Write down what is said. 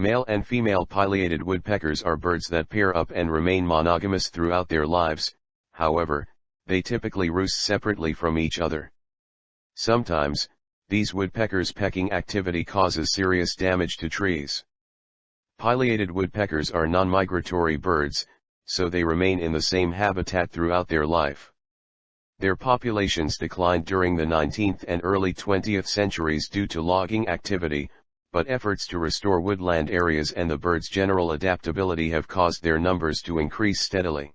Male and female pileated woodpeckers are birds that pair up and remain monogamous throughout their lives, however, they typically roost separately from each other. Sometimes, these woodpeckers' pecking activity causes serious damage to trees. Pileated woodpeckers are non-migratory birds, so they remain in the same habitat throughout their life. Their populations declined during the 19th and early 20th centuries due to logging activity, but efforts to restore woodland areas and the birds' general adaptability have caused their numbers to increase steadily.